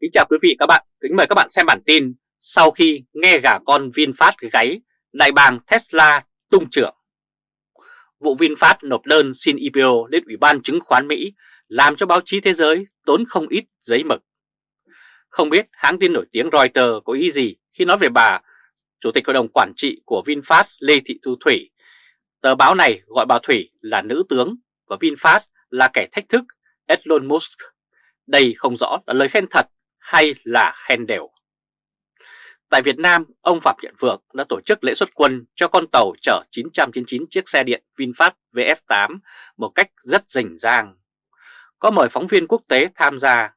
Kính chào quý vị các bạn, kính mời các bạn xem bản tin Sau khi nghe gà con VinFast gáy, đại bàng Tesla tung trưởng. Vụ VinFast nộp đơn xin IPO lên Ủy ban chứng khoán Mỹ làm cho báo chí thế giới tốn không ít giấy mực. Không biết hãng tin nổi tiếng Reuters có ý gì khi nói về bà Chủ tịch Hội đồng Quản trị của VinFast Lê Thị Thu Thủy. Tờ báo này gọi bà Thủy là nữ tướng và VinFast là kẻ thách thức Elon Musk. Đây không rõ là lời khen thật hay là khen đều. Tại Việt Nam, ông Phạm Nhật Vượng đã tổ chức lễ xuất quân cho con tàu chở 999 chiếc xe điện VinFast VF8 một cách rất rình rang. Có mời phóng viên quốc tế tham gia.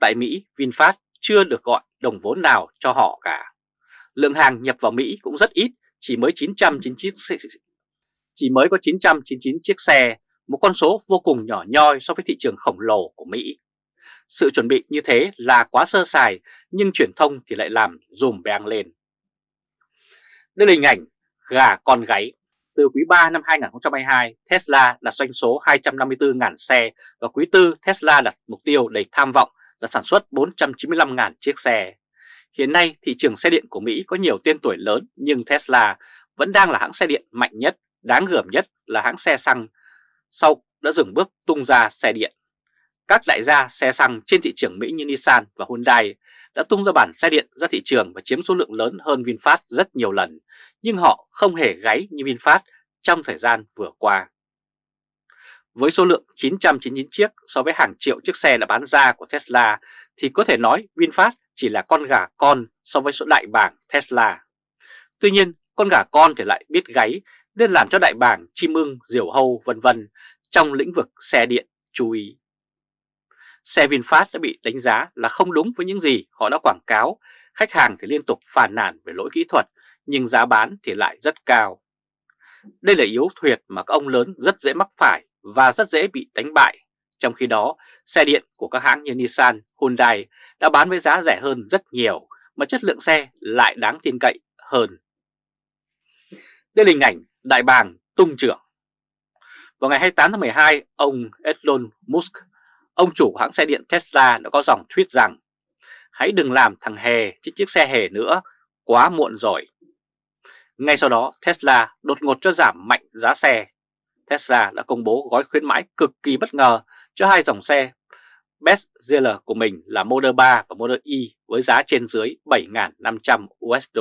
Tại Mỹ, VinFast chưa được gọi đồng vốn nào cho họ cả. Lượng hàng nhập vào Mỹ cũng rất ít, chỉ mới 999 chiếc chỉ mới có 999 chiếc xe, một con số vô cùng nhỏ nhoi so với thị trường khổng lồ của Mỹ. Sự chuẩn bị như thế là quá sơ sài nhưng truyền thông thì lại làm dùm beng lên. Đây là hình ảnh gà con gáy. Từ quý 3 năm 2022, Tesla đạt doanh số 254.000 xe và quý 4 Tesla đặt mục tiêu đầy tham vọng là sản xuất 495.000 chiếc xe. Hiện nay thị trường xe điện của Mỹ có nhiều tên tuổi lớn nhưng Tesla vẫn đang là hãng xe điện mạnh nhất, đáng gờm nhất là hãng xe xăng sau đã dừng bước tung ra xe điện. Các đại gia xe xăng trên thị trường Mỹ như Nissan và Hyundai đã tung ra bản xe điện ra thị trường và chiếm số lượng lớn hơn VinFast rất nhiều lần, nhưng họ không hề gáy như VinFast trong thời gian vừa qua. Với số lượng 999 chiếc so với hàng triệu chiếc xe đã bán ra của Tesla thì có thể nói VinFast chỉ là con gà con so với số đại bảng Tesla. Tuy nhiên, con gà con thì lại biết gáy nên làm cho đại bảng chim ưng, diều hâu vân vân trong lĩnh vực xe điện chú ý xe VinFast đã bị đánh giá là không đúng với những gì họ đã quảng cáo, khách hàng thì liên tục phàn nàn về lỗi kỹ thuật, nhưng giá bán thì lại rất cao. Đây là yếu thuyệt mà các ông lớn rất dễ mắc phải và rất dễ bị đánh bại. Trong khi đó, xe điện của các hãng như Nissan, Hyundai đã bán với giá rẻ hơn rất nhiều, mà chất lượng xe lại đáng tin cậy hơn. Đây là hình ảnh đại bàng tung trưởng. Vào ngày 28 tháng 12, ông Elon Musk Ông chủ hãng xe điện Tesla đã có dòng tweet rằng Hãy đừng làm thằng hề trên chiếc xe hề nữa, quá muộn rồi. Ngay sau đó Tesla đột ngột cho giảm mạnh giá xe. Tesla đã công bố gói khuyến mãi cực kỳ bất ngờ cho hai dòng xe Best Seller của mình là Model 3 và Model Y với giá trên dưới 7.500 USD.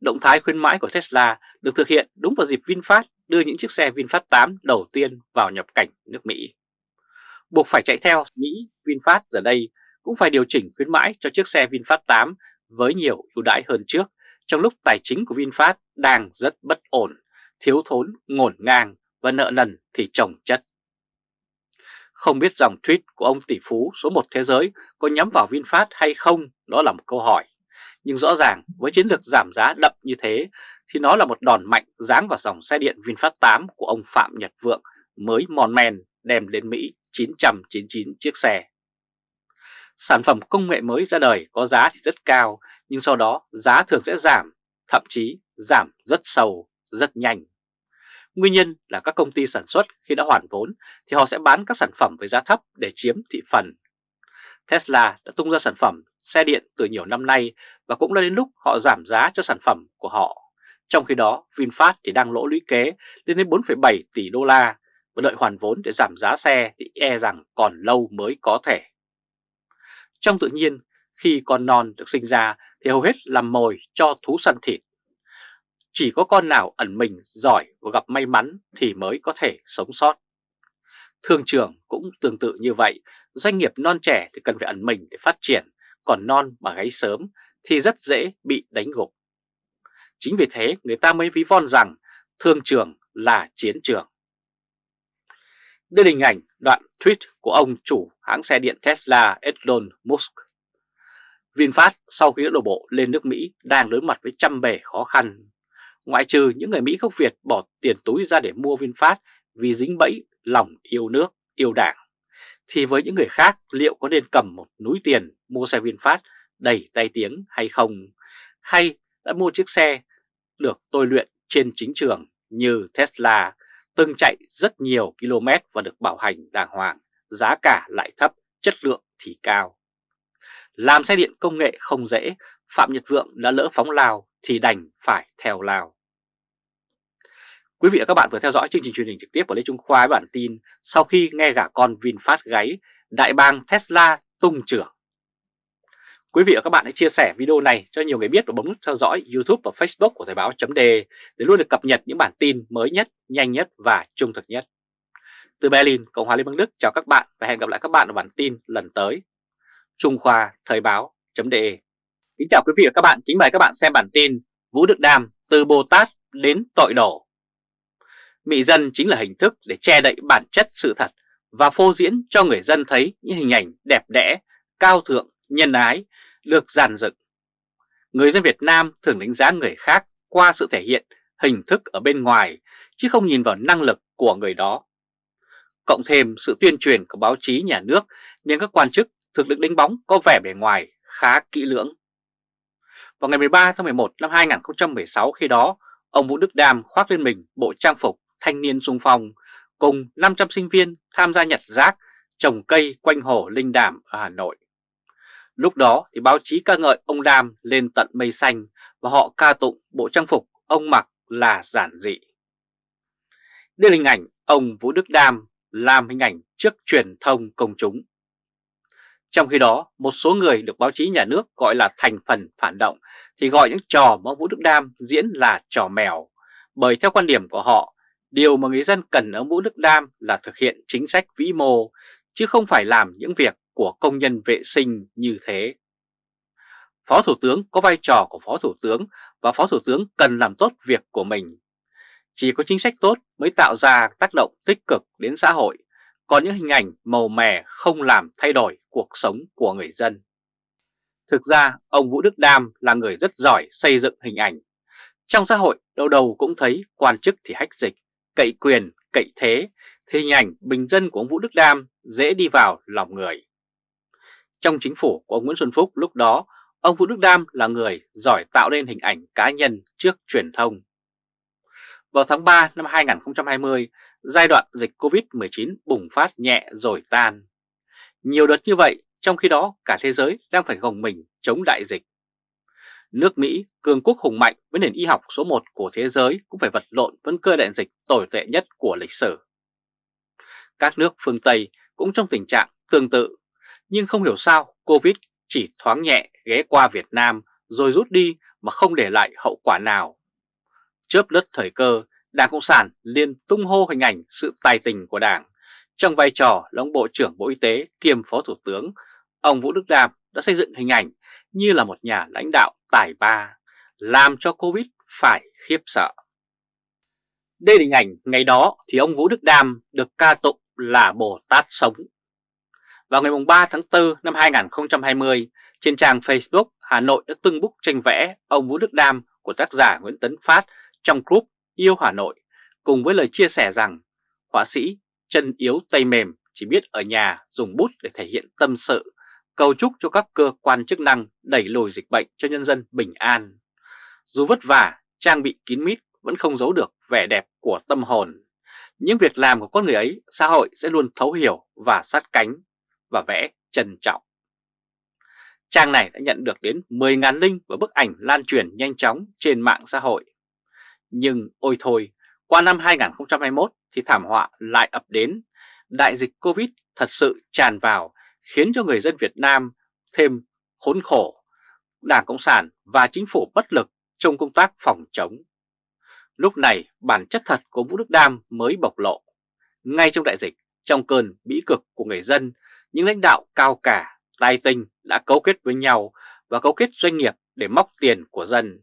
Động thái khuyến mãi của Tesla được thực hiện đúng vào dịp VinFast đưa những chiếc xe VinFast 8 đầu tiên vào nhập cảnh nước Mỹ buộc phải chạy theo Mỹ VinFast giờ đây cũng phải điều chỉnh khuyến mãi cho chiếc xe VinFast 8 với nhiều ưu đãi hơn trước trong lúc tài chính của VinFast đang rất bất ổn, thiếu thốn, ngổn ngang và nợ nần thì chồng chất. Không biết dòng tweet của ông tỷ phú số 1 thế giới có nhắm vào VinFast hay không đó là một câu hỏi. Nhưng rõ ràng với chiến lược giảm giá đậm như thế thì nó là một đòn mạnh giáng vào dòng xe điện VinFast 8 của ông Phạm Nhật Vượng mới mòn men đem đến Mỹ 999 chiếc xe. Sản phẩm công nghệ mới ra đời có giá thì rất cao, nhưng sau đó giá thường sẽ giảm, thậm chí giảm rất sâu, rất nhanh. Nguyên nhân là các công ty sản xuất khi đã hoàn vốn thì họ sẽ bán các sản phẩm với giá thấp để chiếm thị phần. Tesla đã tung ra sản phẩm xe điện từ nhiều năm nay và cũng đã đến lúc họ giảm giá cho sản phẩm của họ. Trong khi đó, VinFast thì đang lỗ lũy kế lên đến 4,7 tỷ đô la và đợi hoàn vốn để giảm giá xe thì e rằng còn lâu mới có thể. Trong tự nhiên, khi con non được sinh ra thì hầu hết làm mồi cho thú săn thịt. Chỉ có con nào ẩn mình giỏi và gặp may mắn thì mới có thể sống sót. Thương trường cũng tương tự như vậy, doanh nghiệp non trẻ thì cần phải ẩn mình để phát triển, còn non mà gáy sớm thì rất dễ bị đánh gục. Chính vì thế người ta mới ví von rằng thương trường là chiến trường. Đây là hình ảnh đoạn tweet của ông chủ hãng xe điện Tesla Elon Musk. VinFast sau khi đã đổ bộ lên nước Mỹ đang đối mặt với trăm bề khó khăn. Ngoại trừ những người Mỹ gốc Việt bỏ tiền túi ra để mua VinFast vì dính bẫy lòng yêu nước, yêu đảng. Thì với những người khác liệu có nên cầm một núi tiền mua xe VinFast đầy tay tiếng hay không? Hay đã mua chiếc xe được tôi luyện trên chính trường như Tesla từng chạy rất nhiều km và được bảo hành đàng hoàng, giá cả lại thấp, chất lượng thì cao. làm xe điện công nghệ không dễ, Phạm Nhật Vượng đã lỡ phóng lào thì đành phải theo lào. Quý vị và các bạn vừa theo dõi chương trình truyền hình trực tiếp của Lê Trung Khoa với bản tin sau khi nghe gả con VinFast gáy, đại bang Tesla tung trưởng. Quý vị và các bạn hãy chia sẻ video này cho nhiều người biết và bấm nút theo dõi YouTube và Facebook của Thời báo .de để luôn được cập nhật những bản tin mới nhất, nhanh nhất và trung thực nhất. Từ Berlin, Cộng hòa Liên bang Đức chào các bạn và hẹn gặp lại các bạn ở bản tin lần tới. Trung Khoa Thời báo .de Kính chào quý vị và các bạn, kính mời các bạn xem bản tin Vũ Đức Đam từ Bồ Tát đến tội đổ. Mị dân chính là hình thức để che đậy bản chất sự thật và phô diễn cho người dân thấy những hình ảnh đẹp đẽ, cao thượng, nhân ái được giàn dựng. Người dân Việt Nam thường đánh giá người khác qua sự thể hiện hình thức ở bên ngoài chứ không nhìn vào năng lực của người đó. Cộng thêm sự tuyên truyền của báo chí nhà nước nên các quan chức thực lực đánh bóng có vẻ bề ngoài khá kỹ lưỡng. Vào ngày 13 tháng 11 năm 2016 khi đó, ông Vũ Đức Đam khoác lên mình bộ trang phục thanh niên sung phong cùng 500 sinh viên tham gia nhặt rác trồng cây quanh hồ Linh Đàm ở Hà Nội. Lúc đó thì báo chí ca ngợi ông Đam lên tận mây xanh và họ ca tụng bộ trang phục ông mặc là giản dị. Đây là hình ảnh ông Vũ Đức Đam làm hình ảnh trước truyền thông công chúng. Trong khi đó, một số người được báo chí nhà nước gọi là thành phần phản động thì gọi những trò mà Vũ Đức Đam diễn là trò mèo. Bởi theo quan điểm của họ, điều mà người dân cần ở Vũ Đức Đam là thực hiện chính sách vĩ mô, chứ không phải làm những việc của công nhân vệ sinh như thế. Phó Thủ tướng có vai trò của Phó Thủ tướng và Phó Thủ tướng cần làm tốt việc của mình. Chỉ có chính sách tốt mới tạo ra tác động tích cực đến xã hội, còn những hình ảnh màu mè không làm thay đổi cuộc sống của người dân. Thực ra, ông Vũ Đức Đam là người rất giỏi xây dựng hình ảnh. Trong xã hội, đâu đầu cũng thấy quan chức thì hách dịch, cậy quyền, cậy thế, thì hình ảnh bình dân của ông Vũ Đức Đam dễ đi vào lòng người. Trong chính phủ của ông Nguyễn Xuân Phúc lúc đó, ông Vũ Đức Đam là người giỏi tạo nên hình ảnh cá nhân trước truyền thông. Vào tháng 3 năm 2020, giai đoạn dịch Covid-19 bùng phát nhẹ rồi tan. Nhiều đợt như vậy, trong khi đó cả thế giới đang phải gồng mình chống đại dịch. Nước Mỹ, cường quốc hùng mạnh với nền y học số 1 của thế giới cũng phải vật lộn với cơ đại dịch tồi tệ nhất của lịch sử. Các nước phương Tây cũng trong tình trạng tương tự nhưng không hiểu sao Covid chỉ thoáng nhẹ ghé qua Việt Nam rồi rút đi mà không để lại hậu quả nào. Chớp lướt thời cơ, Đảng Cộng sản liên tung hô hình ảnh sự tài tình của Đảng. Trong vai trò là ông Bộ trưởng Bộ Y tế kiêm Phó Thủ tướng, ông Vũ Đức Đam đã xây dựng hình ảnh như là một nhà lãnh đạo tài ba, làm cho Covid phải khiếp sợ. Đây là hình ảnh ngày đó thì ông Vũ Đức Đam được ca tụng là Bồ Tát sống vào ngày 3 tháng 4 năm 2020, trên trang Facebook, Hà Nội đã tưng búc tranh vẽ ông Vũ Đức Đam của tác giả Nguyễn Tấn Phát trong group Yêu Hà Nội, cùng với lời chia sẻ rằng họa sĩ chân yếu tay mềm chỉ biết ở nhà dùng bút để thể hiện tâm sự, cầu chúc cho các cơ quan chức năng đẩy lùi dịch bệnh cho nhân dân bình an. Dù vất vả, trang bị kín mít vẫn không giấu được vẻ đẹp của tâm hồn. Những việc làm của con người ấy, xã hội sẽ luôn thấu hiểu và sát cánh và vẽ trân trọng. Trang này đã nhận được đến 10.000 link và bức ảnh lan truyền nhanh chóng trên mạng xã hội. Nhưng ôi thôi, qua năm 2021 thì thảm họa lại ập đến. Đại dịch Covid thật sự tràn vào khiến cho người dân Việt Nam thêm khốn khổ. Đảng Cộng sản và chính phủ bất lực trong công tác phòng chống. Lúc này bản chất thật của Vũ Đức Đam mới bộc lộ. Ngay trong đại dịch, trong cơn bĩ cực của người dân những lãnh đạo cao cả, tài tình đã cấu kết với nhau và cấu kết doanh nghiệp để móc tiền của dân.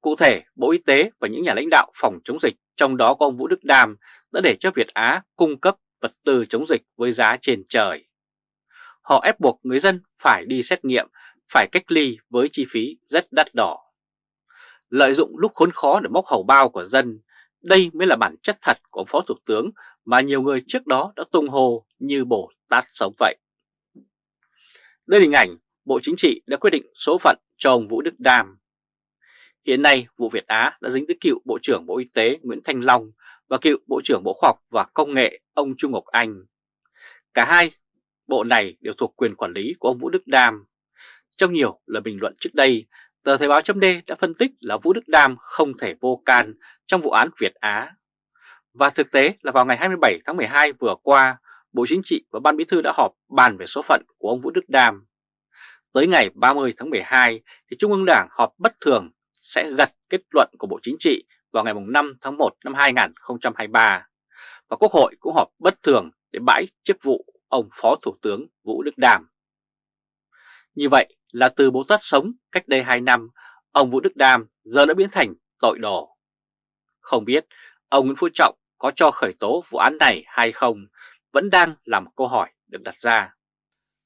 Cụ thể, Bộ Y tế và những nhà lãnh đạo phòng chống dịch, trong đó có ông Vũ Đức Đam, đã để cho Việt Á cung cấp vật tư chống dịch với giá trên trời. Họ ép buộc người dân phải đi xét nghiệm, phải cách ly với chi phí rất đắt đỏ. Lợi dụng lúc khốn khó để móc hầu bao của dân, đây mới là bản chất thật của Phó Thủ tướng mà nhiều người trước đó đã tung hô như bổ tát sống vậy. Đây là hình ảnh Bộ Chính trị đã quyết định số phận cho ông Vũ Đức Đam. Hiện nay, vụ Việt Á đã dính tới cựu Bộ trưởng Bộ Y tế Nguyễn Thanh Long và cựu Bộ trưởng Bộ Khoa học và Công nghệ ông Trung Ngọc Anh. Cả hai bộ này đều thuộc quyền quản lý của ông Vũ Đức Đam. Trong nhiều lời bình luận trước đây, tờ Thời báo chấm đã phân tích là Vũ Đức Đam không thể vô can trong vụ án Việt Á. Và thực tế là vào ngày 27 tháng 12 vừa qua, Bộ Chính trị và Ban Bí thư đã họp bàn về số phận của ông Vũ Đức Đam. Tới ngày 30 tháng 12 thì Trung ương Đảng họp bất thường sẽ gật kết luận của Bộ Chính trị vào ngày 5 tháng 1 năm 2023 và Quốc hội cũng họp bất thường để bãi chức vụ ông Phó Thủ tướng Vũ Đức Đàm. Như vậy là từ bố tát sống cách đây 2 năm, ông Vũ Đức Đàm giờ đã biến thành tội đồ. Không biết ông Nguyễn Phú Trọng có cho khởi tố vụ án này hay không vẫn đang là một câu hỏi được đặt ra.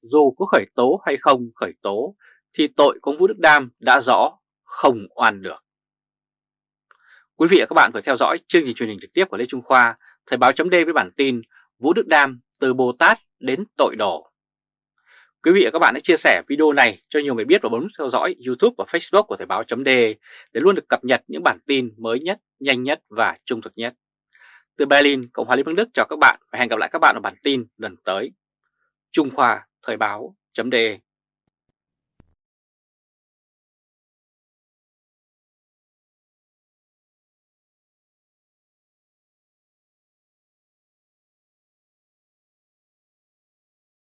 Dù có khởi tố hay không khởi tố thì tội của ông Vũ Đức Đam đã rõ, không oan được. Quý vị và các bạn vừa theo dõi chương trình truyền hình trực tiếp của Lê Trung Khoa, Thời báo chấm với bản tin Vũ Đức Đam từ Bồ Tát đến tội đồ. Quý vị và các bạn hãy chia sẻ video này cho nhiều người biết và bấm theo dõi YouTube và Facebook của Thời báo chấm để luôn được cập nhật những bản tin mới nhất, nhanh nhất và trung thực nhất. Từ Berlin, Cộng hòa Liên bang Đức chào các bạn và hẹn gặp lại các bạn ở bản tin lần tới. Trung Khoa Thời báo .de.